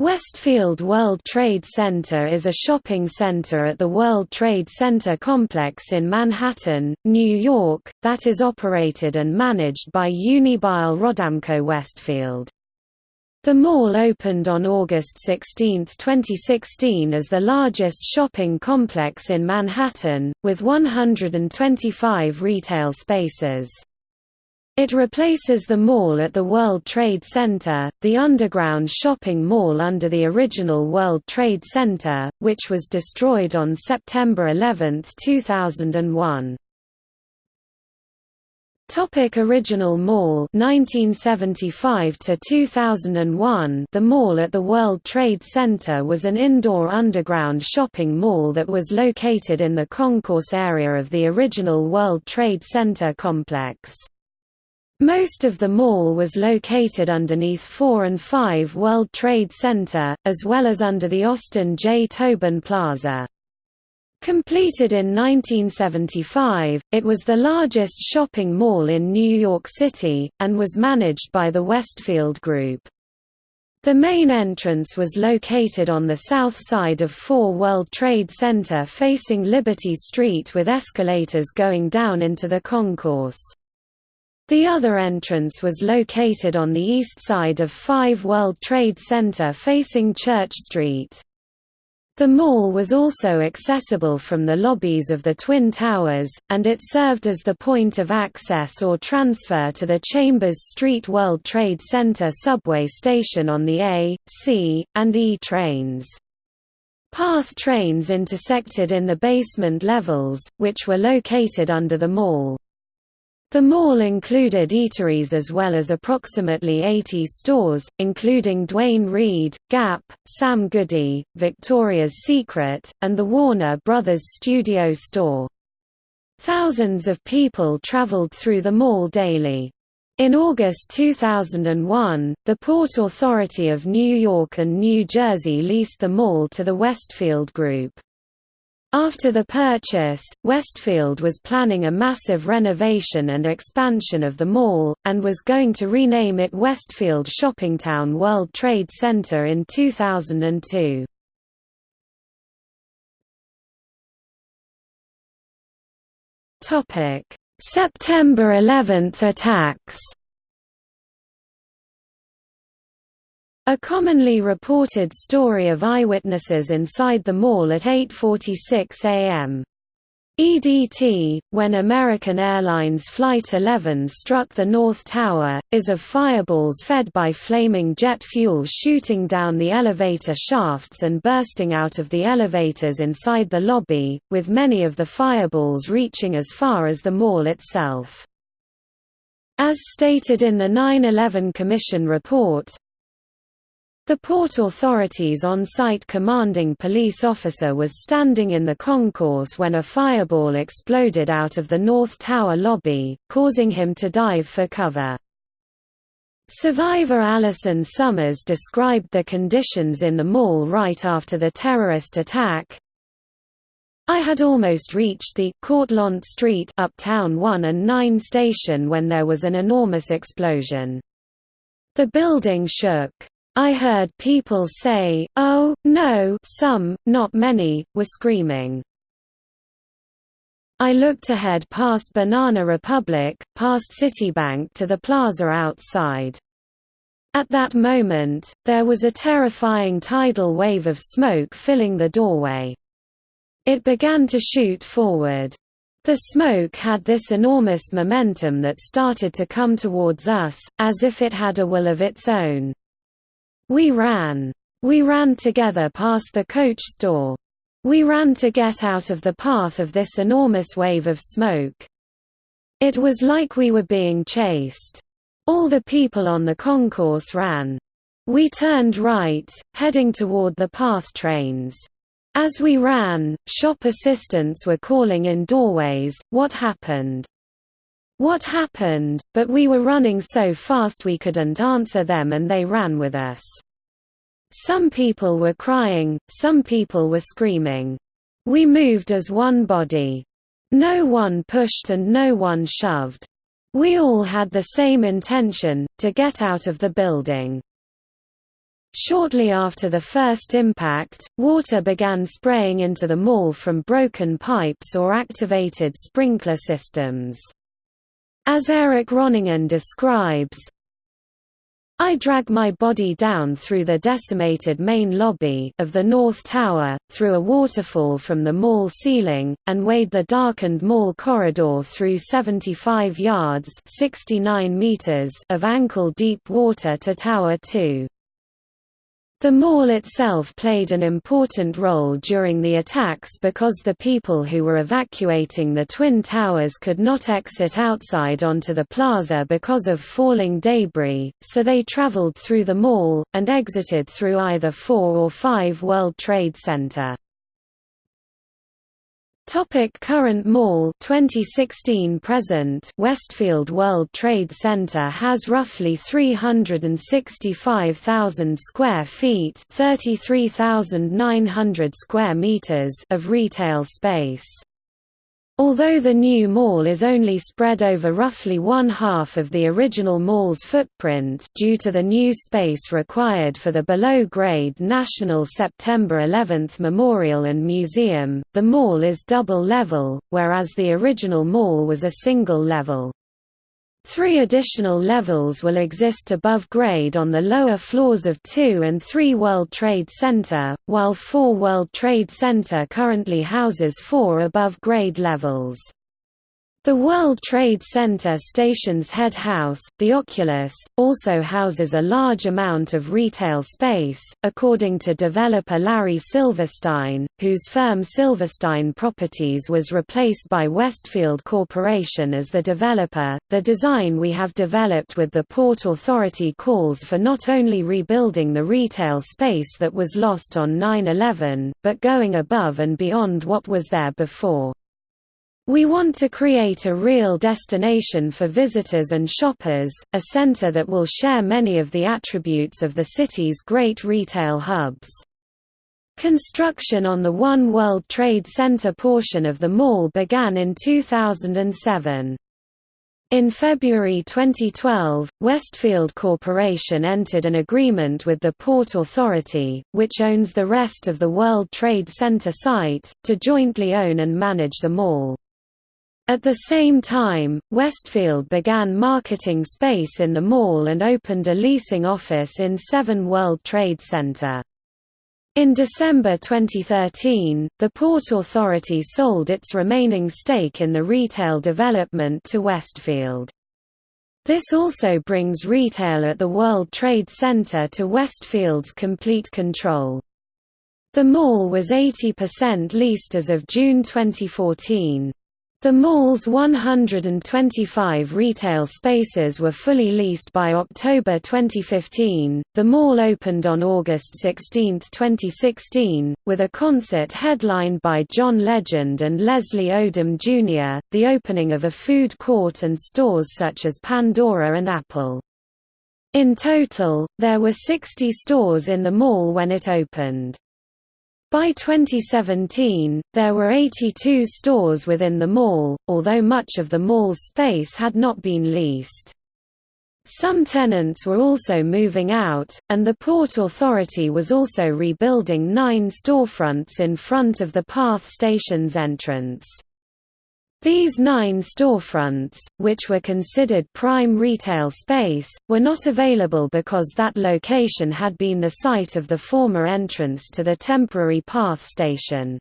Westfield World Trade Center is a shopping center at the World Trade Center complex in Manhattan, New York, that is operated and managed by Unibail Rodamco Westfield. The mall opened on August 16, 2016 as the largest shopping complex in Manhattan, with 125 retail spaces. It replaces the mall at the World Trade Center, the underground shopping mall under the original World Trade Center, which was destroyed on September 11, 2001. Topic Original Mall 1975 to 2001 The mall at the World Trade Center was an indoor underground shopping mall that was located in the concourse area of the original World Trade Center complex. Most of the mall was located underneath 4 and 5 World Trade Center, as well as under the Austin J. Tobin Plaza. Completed in 1975, it was the largest shopping mall in New York City, and was managed by the Westfield Group. The main entrance was located on the south side of 4 World Trade Center facing Liberty Street with escalators going down into the concourse. The other entrance was located on the east side of 5 World Trade Center facing Church Street. The mall was also accessible from the lobbies of the Twin Towers, and it served as the point of access or transfer to the Chambers Street World Trade Center subway station on the A, C, and E trains. PATH trains intersected in the basement levels, which were located under the mall. The mall included eateries as well as approximately 80 stores, including Duane Reade, Gap, Sam Goody, Victoria's Secret, and the Warner Brothers studio store. Thousands of people traveled through the mall daily. In August 2001, the Port Authority of New York and New Jersey leased the mall to the Westfield Group. After the purchase, Westfield was planning a massive renovation and expansion of the mall, and was going to rename it Westfield Shoppingtown World Trade Center in 2002. September 11 attacks A commonly reported story of eyewitnesses inside the mall at 8.46 am. EDT, when American Airlines Flight 11 struck the North Tower, is of fireballs fed by flaming jet fuel shooting down the elevator shafts and bursting out of the elevators inside the lobby, with many of the fireballs reaching as far as the mall itself. As stated in the 9-11 Commission report, the Port Authority's on-site commanding police officer was standing in the concourse when a fireball exploded out of the North Tower lobby, causing him to dive for cover. Survivor Alison Summers described the conditions in the mall right after the terrorist attack. I had almost reached the Cortlandt Street Uptown 1 and 9 station when there was an enormous explosion. The building shook. I heard people say, oh, no some, not many, were screaming. I looked ahead past Banana Republic, past Citibank to the plaza outside. At that moment, there was a terrifying tidal wave of smoke filling the doorway. It began to shoot forward. The smoke had this enormous momentum that started to come towards us, as if it had a will of its own. We ran. We ran together past the coach store. We ran to get out of the path of this enormous wave of smoke. It was like we were being chased. All the people on the concourse ran. We turned right, heading toward the PATH trains. As we ran, shop assistants were calling in doorways, what happened? What happened, but we were running so fast we couldn't answer them and they ran with us. Some people were crying, some people were screaming. We moved as one body. No one pushed and no one shoved. We all had the same intention, to get out of the building. Shortly after the first impact, water began spraying into the mall from broken pipes or activated sprinkler systems. As Eric Ronningen describes, I drag my body down through the decimated main lobby of the North Tower, through a waterfall from the mall ceiling, and wade the darkened mall corridor through 75 yards 69 meters of ankle-deep water to Tower 2. The mall itself played an important role during the attacks because the people who were evacuating the Twin Towers could not exit outside onto the plaza because of falling debris, so they traveled through the mall, and exited through either 4 or 5 World Trade Center. Topic current mall 2016 present Westfield World Trade Center has roughly 365,000 square feet 33,900 square meters of retail space. Although the new mall is only spread over roughly one half of the original mall's footprint due to the new space required for the below-grade National September 11 Memorial and Museum, the mall is double-level, whereas the original mall was a single-level. Three additional levels will exist above grade on the lower floors of 2 and 3 World Trade Center, while 4 World Trade Center currently houses four above grade levels. The World Trade Center station's head house, the Oculus, also houses a large amount of retail space, according to developer Larry Silverstein, whose firm Silverstein Properties was replaced by Westfield Corporation as the developer. The design we have developed with the Port Authority calls for not only rebuilding the retail space that was lost on 9/11, but going above and beyond what was there before. We want to create a real destination for visitors and shoppers, a center that will share many of the attributes of the city's great retail hubs. Construction on the One World Trade Center portion of the mall began in 2007. In February 2012, Westfield Corporation entered an agreement with the Port Authority, which owns the rest of the World Trade Center site, to jointly own and manage the mall. At the same time, Westfield began marketing space in the mall and opened a leasing office in 7 World Trade Center. In December 2013, the Port Authority sold its remaining stake in the retail development to Westfield. This also brings retail at the World Trade Center to Westfield's complete control. The mall was 80% leased as of June 2014. The mall's 125 retail spaces were fully leased by October 2015. The mall opened on August 16, 2016, with a concert headlined by John Legend and Leslie Odom Jr., the opening of a food court and stores such as Pandora and Apple. In total, there were 60 stores in the mall when it opened. By 2017, there were 82 stores within the mall, although much of the mall's space had not been leased. Some tenants were also moving out, and the Port Authority was also rebuilding nine storefronts in front of the PATH station's entrance. These nine storefronts, which were considered prime retail space, were not available because that location had been the site of the former entrance to the temporary PATH station.